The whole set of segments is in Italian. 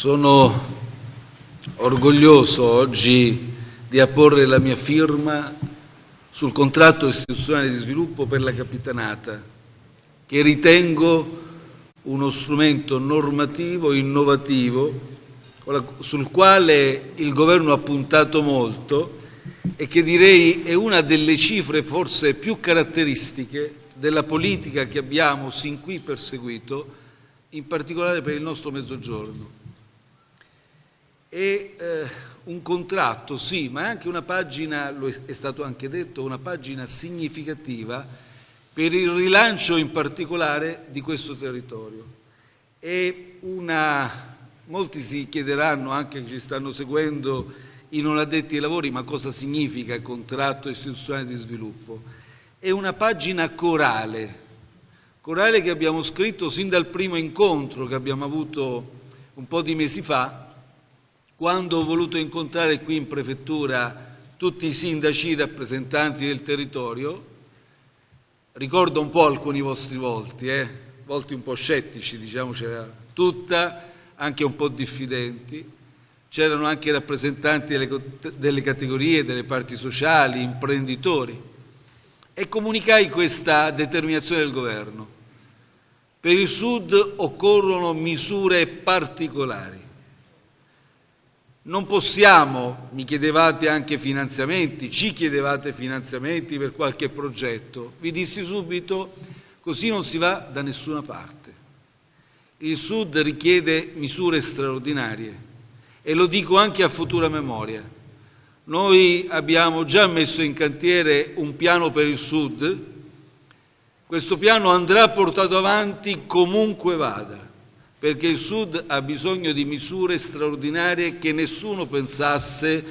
Sono orgoglioso oggi di apporre la mia firma sul contratto istituzionale di sviluppo per la Capitanata, che ritengo uno strumento normativo innovativo sul quale il Governo ha puntato molto e che direi è una delle cifre forse più caratteristiche della politica che abbiamo sin qui perseguito, in particolare per il nostro Mezzogiorno. È eh, un contratto, sì, ma anche una pagina, lo è stato anche detto, una pagina significativa per il rilancio in particolare di questo territorio. Una, molti si chiederanno, anche che ci stanno seguendo i non addetti ai lavori, ma cosa significa contratto istituzionale di sviluppo? È una pagina corale, corale che abbiamo scritto sin dal primo incontro che abbiamo avuto un po' di mesi fa, quando ho voluto incontrare qui in prefettura tutti i sindaci rappresentanti del territorio, ricordo un po' alcuni vostri volti, eh? volti un po' scettici, diciamo c'era tutta, anche un po' diffidenti, c'erano anche rappresentanti delle, delle categorie, delle parti sociali, imprenditori e comunicai questa determinazione del governo. Per il Sud occorrono misure particolari non possiamo, mi chiedevate anche finanziamenti, ci chiedevate finanziamenti per qualche progetto. Vi dissi subito, così non si va da nessuna parte. Il Sud richiede misure straordinarie e lo dico anche a futura memoria. Noi abbiamo già messo in cantiere un piano per il Sud, questo piano andrà portato avanti comunque vada perché il Sud ha bisogno di misure straordinarie che nessuno pensasse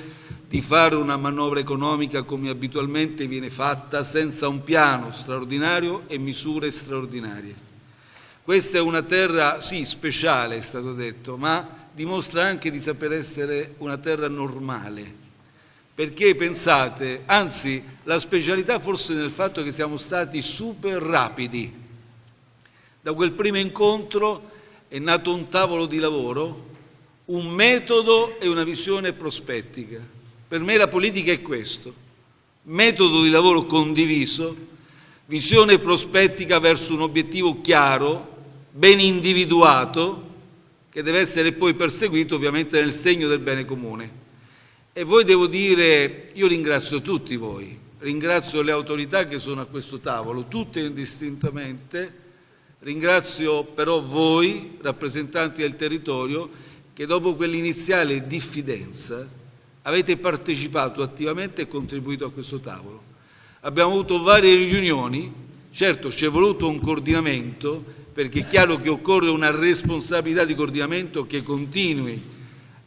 di fare una manovra economica come abitualmente viene fatta senza un piano straordinario e misure straordinarie. Questa è una terra, sì, speciale è stato detto, ma dimostra anche di saper essere una terra normale. Perché pensate, anzi la specialità forse nel fatto che siamo stati super rapidi. Da quel primo incontro è nato un tavolo di lavoro, un metodo e una visione prospettica. Per me la politica è questo, metodo di lavoro condiviso, visione prospettica verso un obiettivo chiaro, ben individuato, che deve essere poi perseguito ovviamente nel segno del bene comune. E voi devo dire, io ringrazio tutti voi, ringrazio le autorità che sono a questo tavolo, tutte indistintamente, Ringrazio però voi, rappresentanti del territorio, che dopo quell'iniziale diffidenza avete partecipato attivamente e contribuito a questo tavolo. Abbiamo avuto varie riunioni, certo ci è voluto un coordinamento, perché è chiaro che occorre una responsabilità di coordinamento che continui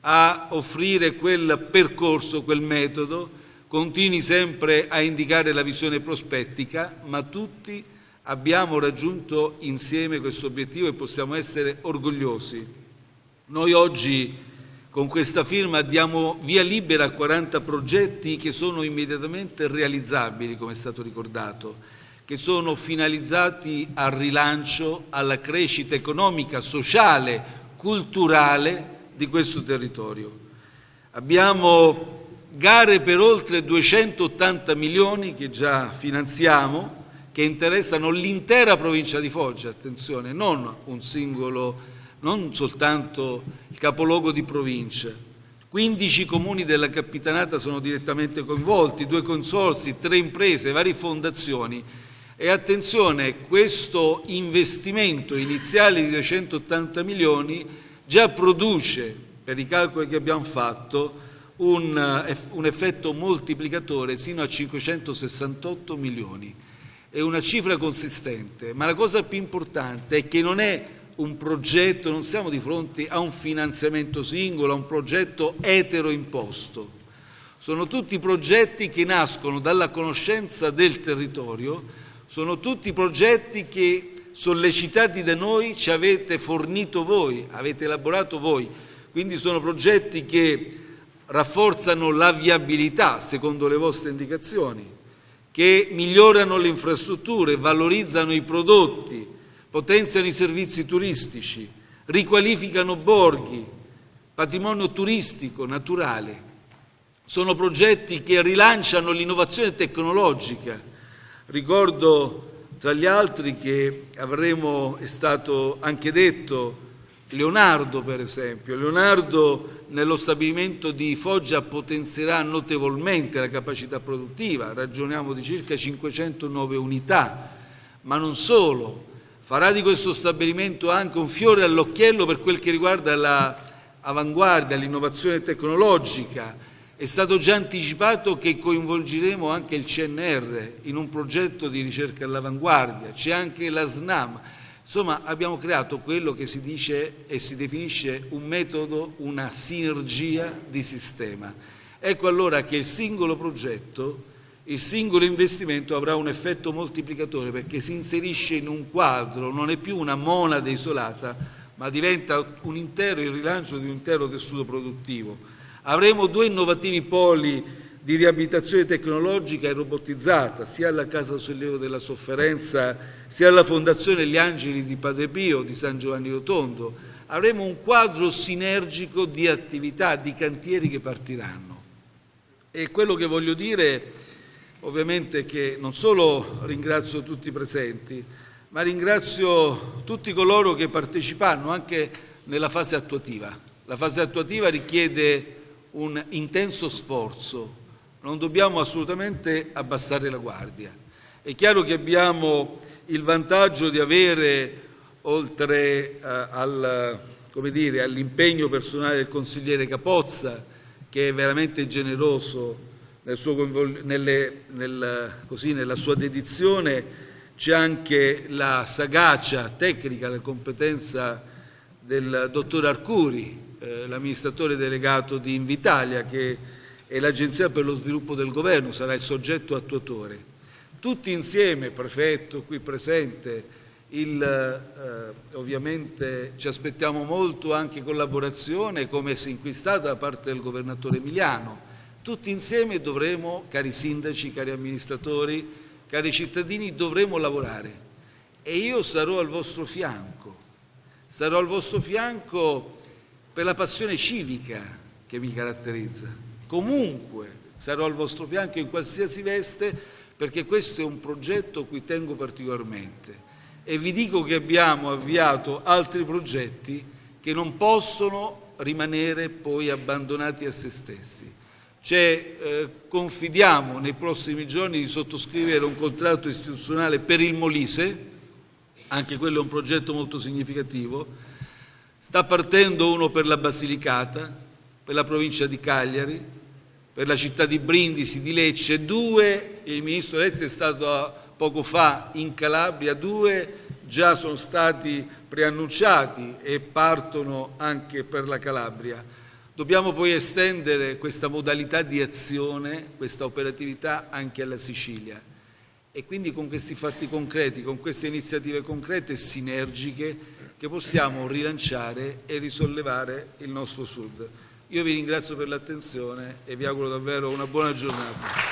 a offrire quel percorso, quel metodo, continui sempre a indicare la visione prospettica, ma tutti abbiamo raggiunto insieme questo obiettivo e possiamo essere orgogliosi. Noi oggi con questa firma diamo via libera a 40 progetti che sono immediatamente realizzabili, come è stato ricordato, che sono finalizzati al rilancio, alla crescita economica, sociale, culturale di questo territorio. Abbiamo gare per oltre 280 milioni che già finanziamo, che interessano l'intera provincia di Foggia, attenzione, non un singolo, non soltanto il capoluogo di provincia. 15 comuni della Capitanata sono direttamente coinvolti, due consorsi, tre imprese, varie fondazioni. E attenzione, questo investimento iniziale di 280 milioni già produce, per i calcoli che abbiamo fatto, un, un effetto moltiplicatore sino a 568 milioni è una cifra consistente, ma la cosa più importante è che non è un progetto, non siamo di fronte a un finanziamento singolo, a un progetto etero imposto. Sono tutti progetti che nascono dalla conoscenza del territorio, sono tutti progetti che sollecitati da noi ci avete fornito voi, avete elaborato voi. Quindi sono progetti che rafforzano la viabilità secondo le vostre indicazioni, che migliorano le infrastrutture, valorizzano i prodotti, potenziano i servizi turistici, riqualificano borghi, patrimonio turistico, naturale. Sono progetti che rilanciano l'innovazione tecnologica. Ricordo tra gli altri che avremo, è stato anche detto, Leonardo per esempio. Leonardo nello stabilimento di Foggia potenzierà notevolmente la capacità produttiva, ragioniamo di circa 509 unità, ma non solo, farà di questo stabilimento anche un fiore all'occhiello per quel che riguarda l'avanguardia, l'innovazione tecnologica. È stato già anticipato che coinvolgeremo anche il CNR in un progetto di ricerca all'avanguardia, c'è anche la SNAM. Insomma, abbiamo creato quello che si dice e si definisce un metodo, una sinergia di sistema. Ecco allora che il singolo progetto il singolo investimento avrà un effetto moltiplicatore perché si inserisce in un quadro, non è più una monade isolata, ma diventa un intero, il rilancio di un intero tessuto produttivo. Avremo due innovativi poli di riabilitazione tecnologica e robotizzata, sia alla Casa Sollievo della Sofferenza, sia alla Fondazione Gli Angeli di Padre Pio di San Giovanni Rotondo. Avremo un quadro sinergico di attività, di cantieri che partiranno. E quello che voglio dire ovviamente che non solo ringrazio tutti i presenti, ma ringrazio tutti coloro che partecipanno anche nella fase attuativa. La fase attuativa richiede un intenso sforzo, non dobbiamo assolutamente abbassare la guardia. È chiaro che abbiamo il vantaggio di avere, oltre eh, al, all'impegno personale del consigliere Capozza, che è veramente generoso nel suo, nelle, nel, così, nella sua dedizione c'è anche la sagacia tecnica, la competenza del dottor Arcuri, eh, l'amministratore delegato di Invitalia, che è l'Agenzia per lo sviluppo del governo, sarà il soggetto attuatore. Tutti insieme, prefetto qui presente, il, eh, ovviamente ci aspettiamo molto anche collaborazione come si inquistata da parte del governatore Emiliano, tutti insieme dovremo, cari sindaci, cari amministratori, cari cittadini, dovremo lavorare e io sarò al vostro fianco, sarò al vostro fianco per la passione civica che mi caratterizza. Comunque sarò al vostro fianco in qualsiasi veste perché questo è un progetto a cui tengo particolarmente e vi dico che abbiamo avviato altri progetti che non possono rimanere poi abbandonati a se stessi. Cioè, eh, confidiamo nei prossimi giorni di sottoscrivere un contratto istituzionale per il Molise, anche quello è un progetto molto significativo, sta partendo uno per la Basilicata, per la provincia di Cagliari, per la città di Brindisi, di Lecce, due, il Ministro Lezzi è stato poco fa in Calabria, due già sono stati preannunciati e partono anche per la Calabria. Dobbiamo poi estendere questa modalità di azione, questa operatività anche alla Sicilia e quindi con questi fatti concreti, con queste iniziative concrete e sinergiche che possiamo rilanciare e risollevare il nostro Sud. Io vi ringrazio per l'attenzione e vi auguro davvero una buona giornata.